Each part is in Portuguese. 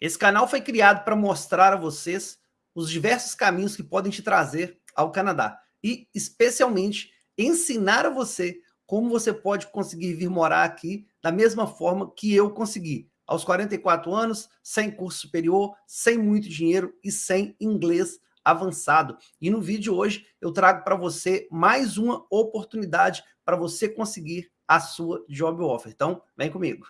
Esse canal foi criado para mostrar a vocês os diversos caminhos que podem te trazer ao Canadá e, especialmente, ensinar a você como você pode conseguir vir morar aqui da mesma forma que eu consegui, aos 44 anos, sem curso superior, sem muito dinheiro e sem inglês avançado. E no vídeo hoje eu trago para você mais uma oportunidade para você conseguir a sua job offer. Então, vem comigo.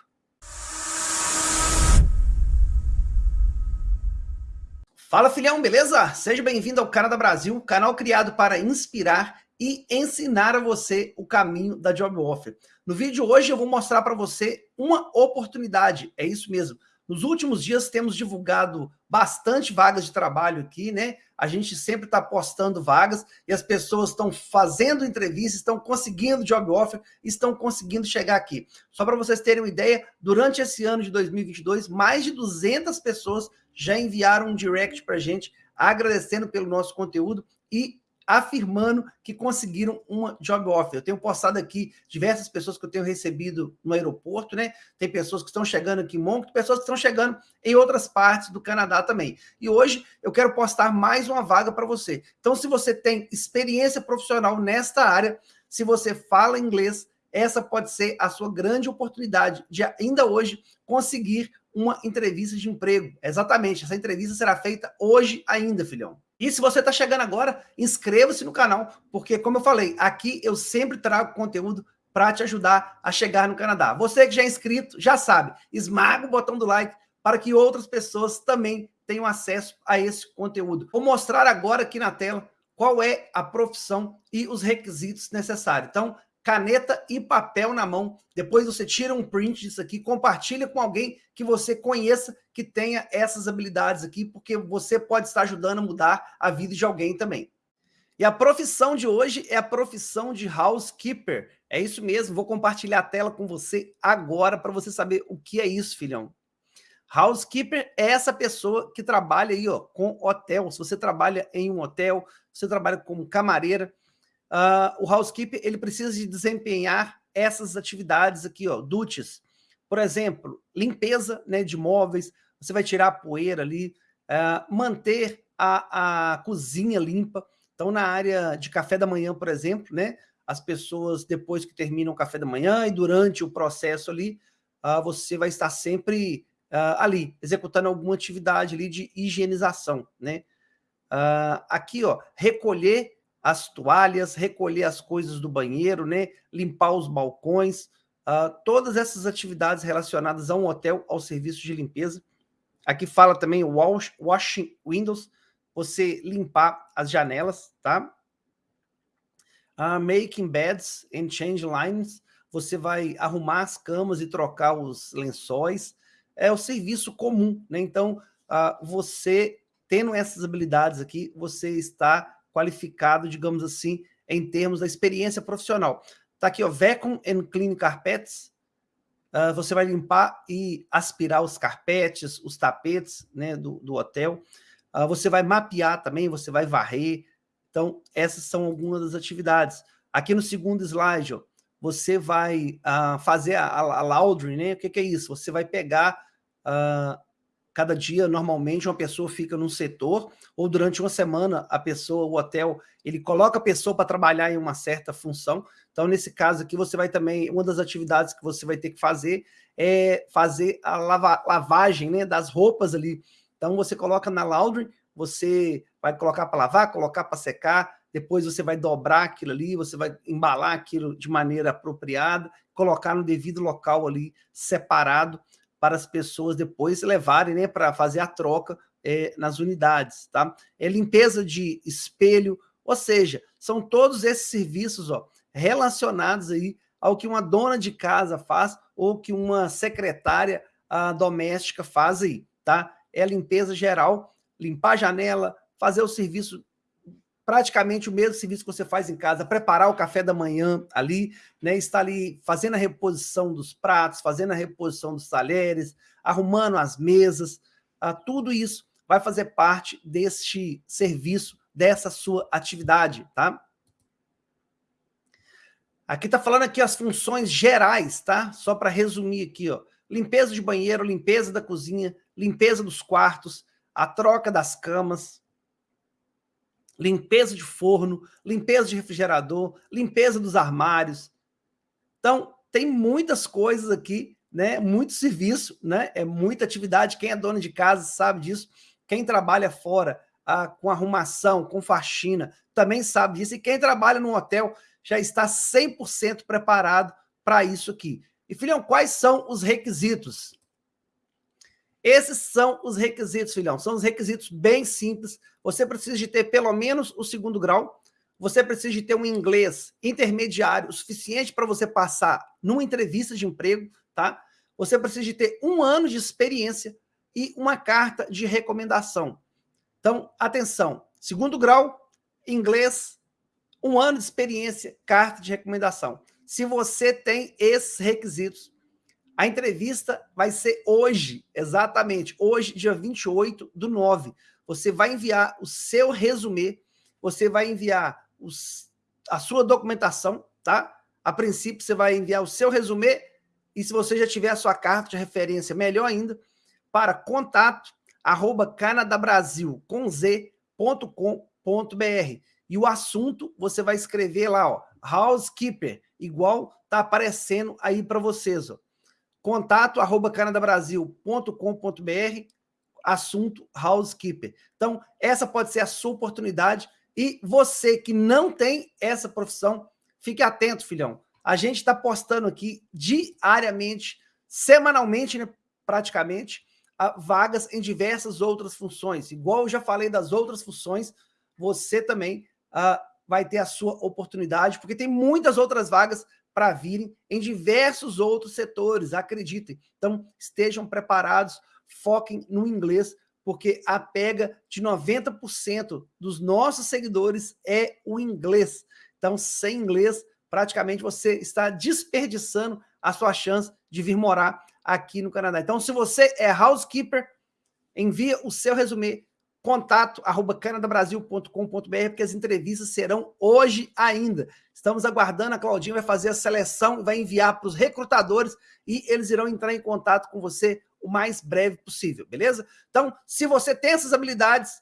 Fala filhão, beleza? Seja bem-vindo ao Canadá Brasil, canal criado para inspirar e ensinar a você o caminho da Job Offer. No vídeo hoje eu vou mostrar para você uma oportunidade, é isso mesmo. Nos últimos dias temos divulgado bastante vagas de trabalho aqui, né? A gente sempre está postando vagas e as pessoas estão fazendo entrevistas, estão conseguindo job offer, estão conseguindo chegar aqui. Só para vocês terem uma ideia, durante esse ano de 2022, mais de 200 pessoas já enviaram um direct para a gente, agradecendo pelo nosso conteúdo e afirmando que conseguiram uma job offer. Eu tenho postado aqui diversas pessoas que eu tenho recebido no aeroporto, né? Tem pessoas que estão chegando aqui em Moncton, pessoas que estão chegando em outras partes do Canadá também. E hoje eu quero postar mais uma vaga para você. Então, se você tem experiência profissional nesta área, se você fala inglês, essa pode ser a sua grande oportunidade de ainda hoje conseguir uma entrevista de emprego. Exatamente, essa entrevista será feita hoje ainda, filhão. E se você está chegando agora, inscreva-se no canal, porque como eu falei, aqui eu sempre trago conteúdo para te ajudar a chegar no Canadá. Você que já é inscrito, já sabe, esmaga o botão do like para que outras pessoas também tenham acesso a esse conteúdo. Vou mostrar agora aqui na tela qual é a profissão e os requisitos necessários. Então, caneta e papel na mão. Depois você tira um print disso aqui, compartilha com alguém que você conheça que tenha essas habilidades aqui, porque você pode estar ajudando a mudar a vida de alguém também. E a profissão de hoje é a profissão de housekeeper. É isso mesmo, vou compartilhar a tela com você agora para você saber o que é isso, filhão. Housekeeper é essa pessoa que trabalha aí ó, com hotel. Se você trabalha em um hotel, você trabalha como camareira, uh, o housekeeper ele precisa de desempenhar essas atividades aqui, ó, duties. Por exemplo, limpeza né, de móveis, você vai tirar a poeira ali, uh, manter a, a cozinha limpa. Então, na área de café da manhã, por exemplo, né, as pessoas, depois que terminam o café da manhã e durante o processo ali, uh, você vai estar sempre uh, ali, executando alguma atividade ali de higienização, né? Aqui, ó, recolher as toalhas, recolher as coisas do banheiro, né? limpar os balcões, uh, todas essas atividades relacionadas a um hotel, ao serviço de limpeza. Aqui fala também wash, washing windows, você limpar as janelas, tá? Uh, making beds and change lines, você vai arrumar as camas e trocar os lençóis. É o serviço comum, né? Então, uh, você tendo essas habilidades aqui, você está qualificado, digamos assim, em termos da experiência profissional. Está aqui, ó, Vacuum and Clean Carpets. Uh, você vai limpar e aspirar os carpetes, os tapetes né, do, do hotel. Uh, você vai mapear também, você vai varrer. Então, essas são algumas das atividades. Aqui no segundo slide, ó, você vai uh, fazer a, a, laundry, né? O que, que, é isso? Você vai pegar Cada dia, normalmente, uma pessoa fica num setor, ou durante uma semana, a pessoa, o hotel, ele coloca a pessoa para trabalhar em uma certa função. Então, nesse caso aqui, você vai também, uma das atividades que você vai ter que fazer é fazer a lava, lavagem né, das roupas ali. Então, você coloca na laundry, você vai colocar para lavar, colocar para secar, depois você vai dobrar aquilo ali, você vai embalar aquilo de maneira apropriada, colocar no devido local ali, separado, para as pessoas depois levarem né, para fazer a troca é, nas unidades. Tá? É limpeza de espelho, ou seja, são todos esses serviços ó, relacionados aí ao que uma dona de casa faz ou que uma secretária a, doméstica faz aí. Tá? É limpeza geral, limpar a janela, fazer o serviço praticamente o mesmo serviço que você faz em casa, preparar o café da manhã ali, né, estar ali fazendo a reposição dos pratos, fazendo a reposição dos talheres, arrumando as mesas, ah, tudo isso vai fazer parte deste serviço, dessa sua atividade, tá? Aqui está falando aqui as funções gerais, tá? Só para resumir aqui, ó. limpeza de banheiro, limpeza da cozinha, limpeza dos quartos, a troca das camas, limpeza de forno, limpeza de refrigerador, limpeza dos armários. Então, tem muitas coisas aqui, né? Muito serviço, né? É muita atividade. Quem é dono de casa sabe disso. Quem trabalha fora ah, com arrumação, com faxina, também sabe disso. E quem trabalha no hotel já está 100% preparado para isso aqui. E, filhão, quais são os requisitos? Esses são os requisitos, filhão. São os requisitos bem simples. Você precisa de ter pelo menos o segundo grau. Você precisa de ter um inglês intermediário o suficiente para você passar numa entrevista de emprego, tá? Você precisa de ter um ano de experiência e uma carta de recomendação. Então, atenção. Segundo grau, inglês, um ano de experiência, carta de recomendação. Se você tem esses requisitos, a entrevista vai ser hoje, exatamente, hoje, dia 28 do 9. Você vai enviar o seu resumê, você vai enviar os, a sua documentação, tá? A princípio, você vai enviar o seu resumê e se você já tiver a sua carta de referência, melhor ainda, para contato arroba canadabrasil com. E o assunto você vai escrever lá, ó, housekeeper, igual tá aparecendo aí para vocês, ó contato arroba canadabrasil.com.br, assunto housekeeper. Então, essa pode ser a sua oportunidade e você que não tem essa profissão, fique atento, filhão. A gente está postando aqui diariamente, semanalmente, né, praticamente, vagas em diversas outras funções. Igual eu já falei das outras funções, você também uh, vai ter a sua oportunidade, porque tem muitas outras vagas para virem em diversos outros setores, acreditem. Então, estejam preparados, foquem no inglês, porque a pega de 90% dos nossos seguidores é o inglês. Então, sem inglês, praticamente você está desperdiçando a sua chance de vir morar aqui no Canadá. Então, se você é housekeeper, envia o seu resumê contato arroba canadabrasil.com.br, porque as entrevistas serão hoje ainda. Estamos aguardando, a Claudinha vai fazer a seleção vai enviar para os recrutadores e eles irão entrar em contato com você o mais breve possível, beleza? Então, se você tem essas habilidades,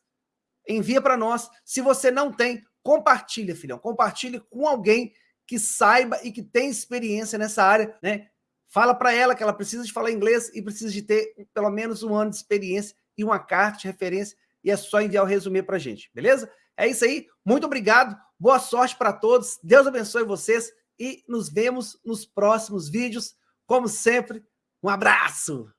envia para nós. Se você não tem, compartilha, filhão. Compartilhe com alguém que saiba e que tem experiência nessa área, né? Fala para ela que ela precisa de falar inglês e precisa de ter pelo menos um ano de experiência e uma carta de referência e é só enviar o resumê para a gente, beleza? É isso aí, muito obrigado, boa sorte para todos, Deus abençoe vocês e nos vemos nos próximos vídeos. Como sempre, um abraço!